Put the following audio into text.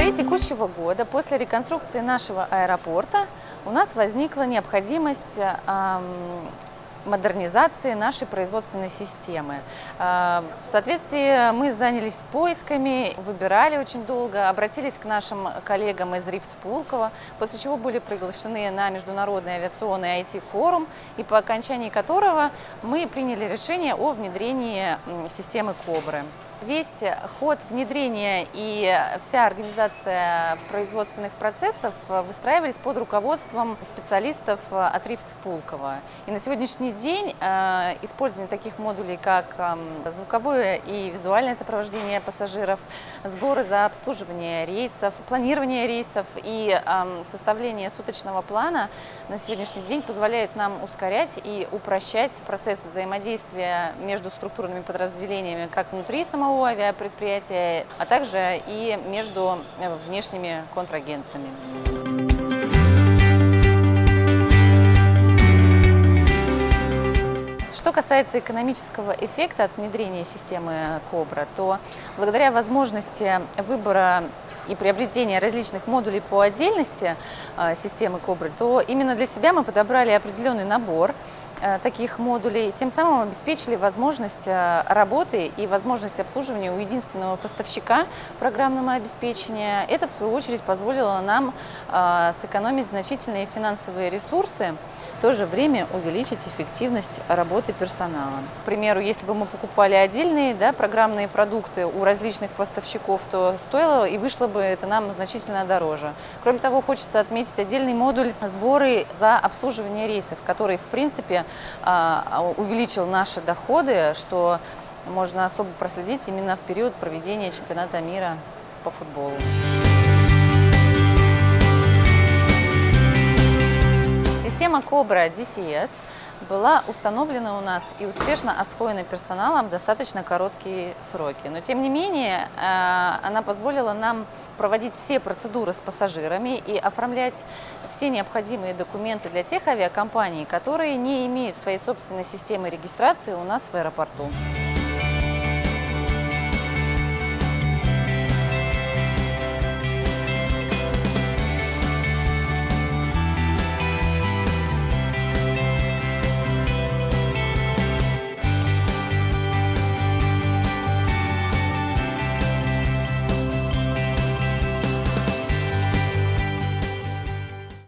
январе текущего года, после реконструкции нашего аэропорта, у нас возникла необходимость модернизации нашей производственной системы. Э, в соответствии мы занялись поисками, выбирали очень долго, обратились к нашим коллегам из РИФС Пулково, после чего были приглашены на Международный авиационный IT-форум, и по окончании которого мы приняли решение о внедрении системы КОБРы. Весь ход внедрения и вся организация производственных процессов выстраивались под руководством специалистов от РИФС Пулково. И на сегодняшний день э, использование таких модулей, как звуковое и визуальное сопровождение пассажиров, сборы за обслуживание рейсов, планирование рейсов и составление суточного плана на сегодняшний день позволяет нам ускорять и упрощать процесс взаимодействия между структурными подразделениями как внутри самого самого авиапредприятия, а также и между э, внешними контрагентами. Что касается экономического эффекта от внедрения системы КОБРА, то благодаря возможности выбора и приобретения различных модулей по отдельности э, системы КОБРы, то именно для себя мы подобрали определенный набор таких модулей, тем самым обеспечили возможность э, работы и возможность обслуживания у единственного поставщика программного обеспечения. Это, в свою очередь, позволило нам э, сэкономить значительные финансовые ресурсы, в то же время увеличить эффективность работы персонала. К примеру, если бы мы покупали отдельные да, программные продукты у различных поставщиков, то стоило и вышло бы это нам значительно дороже. Кроме того, хочется отметить отдельный модуль сборы за обслуживание рейсов, который, в принципе, увеличил наши доходы, что можно особо проследить именно в период проведения чемпионата мира по футболу. Система Cobra DCS была установлена у нас и успешно освоена персоналом достаточно короткие сроки. Но тем не менее, э, она позволила нам проводить все процедуры с пассажирами и оформлять все необходимые документы для тех авиакомпаний, которые не имеют своей собственной системы регистрации у нас в аэропорту.